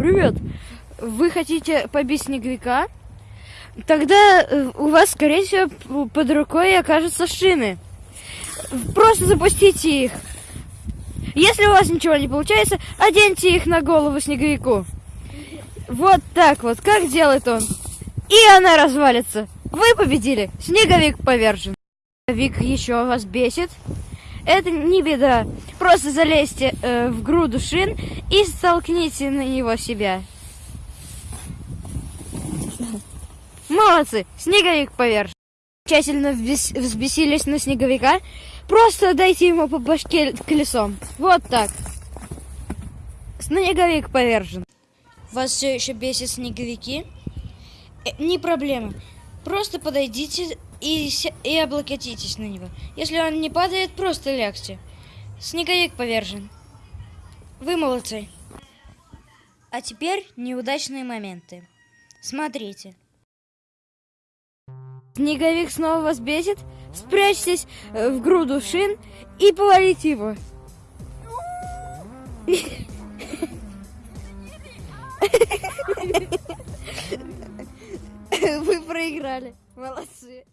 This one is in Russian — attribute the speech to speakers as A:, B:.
A: Привет! Вы хотите побить снеговика? Тогда э, у вас, скорее всего, под рукой окажутся шины. Просто запустите их. Если у вас ничего не получается, оденьте их на голову снеговику. Вот так вот, как делает он. И она развалится. Вы победили. Снеговик повержен. Снеговик еще вас бесит. Это не беда. Просто залезьте э, в груду шин и столкните на него себя. Молодцы! Снеговик повержен. Тщательно взбес- взбесились на снеговика. Просто дайте ему по башке колесом. Вот так. Снеговик повержен. Вас все еще бесит снеговики? Э, не проблема. Просто подойдите и, и облокотитесь на него. Если он не падает, просто лягте. Снеговик повержен. Вы молодцы. А теперь неудачные моменты. Смотрите. Снеговик снова вас бесит? Спрячьтесь э, в груду шин и повалите его. Вы проиграли. Молодцы.